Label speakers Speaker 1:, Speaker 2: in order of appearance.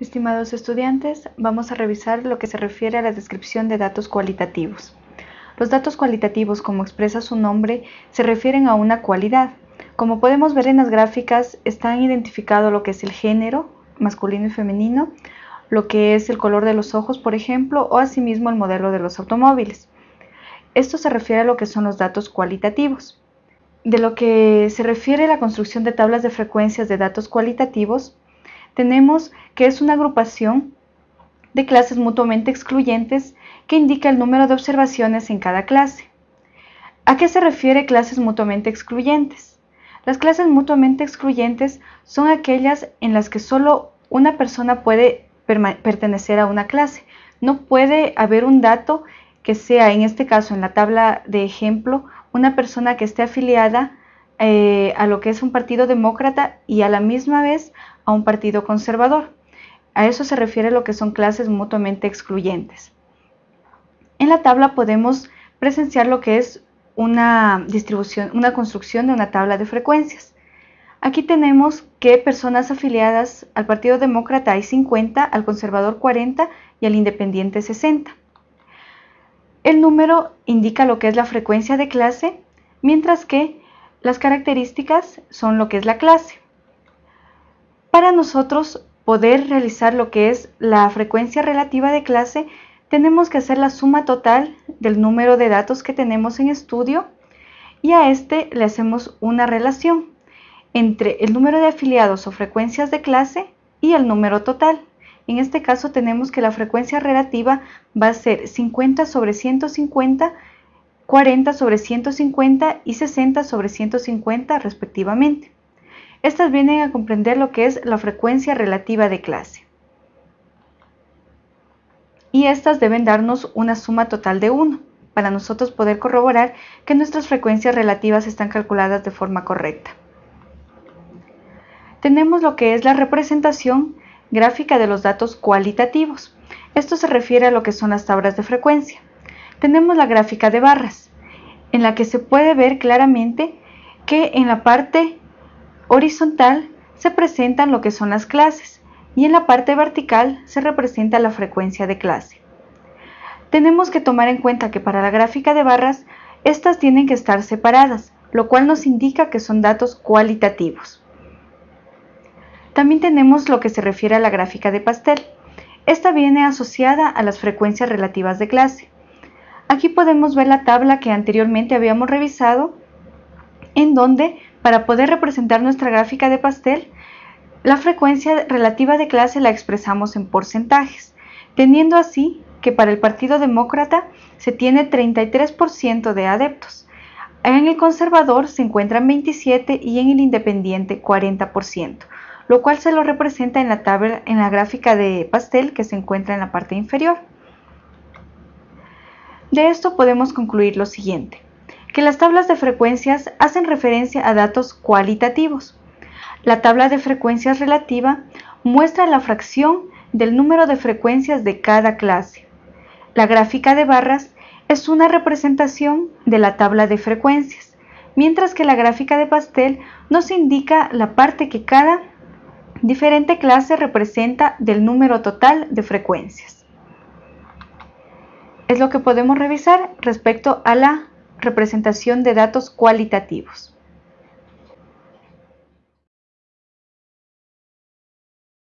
Speaker 1: Estimados estudiantes, vamos a revisar lo que se refiere a la descripción de datos cualitativos. Los datos cualitativos, como expresa su nombre, se refieren a una cualidad. Como podemos ver en las gráficas, están identificado lo que es el género, masculino y femenino, lo que es el color de los ojos, por ejemplo, o asimismo el modelo de los automóviles. Esto se refiere a lo que son los datos cualitativos. De lo que se refiere a la construcción de tablas de frecuencias de datos cualitativos, tenemos que es una agrupación de clases mutuamente excluyentes que indica el número de observaciones en cada clase. ¿A qué se refiere clases mutuamente excluyentes? Las clases mutuamente excluyentes son aquellas en las que solo una persona puede pertenecer a una clase. No puede haber un dato que sea, en este caso, en la tabla de ejemplo, una persona que esté afiliada eh, a lo que es un partido demócrata y a la misma vez a un partido conservador. A eso se refiere lo que son clases mutuamente excluyentes. En la tabla podemos presenciar lo que es una distribución, una construcción de una tabla de frecuencias. Aquí tenemos que personas afiliadas al Partido Demócrata hay 50, al Conservador 40 y al Independiente 60. El número indica lo que es la frecuencia de clase, mientras que las características son lo que es la clase. Para nosotros poder realizar lo que es la frecuencia relativa de clase, tenemos que hacer la suma total del número de datos que tenemos en estudio y a este le hacemos una relación entre el número de afiliados o frecuencias de clase y el número total. En este caso tenemos que la frecuencia relativa va a ser 50 sobre 150 40 sobre 150 y 60 sobre 150 respectivamente. Estas vienen a comprender lo que es la frecuencia relativa de clase. Y estas deben darnos una suma total de 1 para nosotros poder corroborar que nuestras frecuencias relativas están calculadas de forma correcta. Tenemos lo que es la representación gráfica de los datos cualitativos. Esto se refiere a lo que son las tablas de frecuencia tenemos la gráfica de barras, en la que se puede ver claramente que en la parte horizontal se presentan lo que son las clases y en la parte vertical se representa la frecuencia de clase. Tenemos que tomar en cuenta que para la gráfica de barras, estas tienen que estar separadas, lo cual nos indica que son datos cualitativos. También tenemos lo que se refiere a la gráfica de pastel. Esta viene asociada a las frecuencias relativas de clase. Aquí podemos ver la tabla que anteriormente habíamos revisado, en donde para poder representar nuestra gráfica de pastel, la frecuencia relativa de clase la expresamos en porcentajes, teniendo así que para el Partido Demócrata se tiene 33% de adeptos. En el conservador se encuentran 27 y en el independiente 40%, lo cual se lo representa en la tabla en la gráfica de pastel que se encuentra en la parte inferior. De esto podemos concluir lo siguiente, que las tablas de frecuencias hacen referencia a datos cualitativos. La tabla de frecuencias relativa muestra la fracción del número de frecuencias de cada clase. La gráfica de barras es una representación de la tabla de frecuencias, mientras que la gráfica de pastel nos indica la parte que cada diferente clase representa del número total de frecuencias es lo que podemos revisar respecto a la representación de datos cualitativos.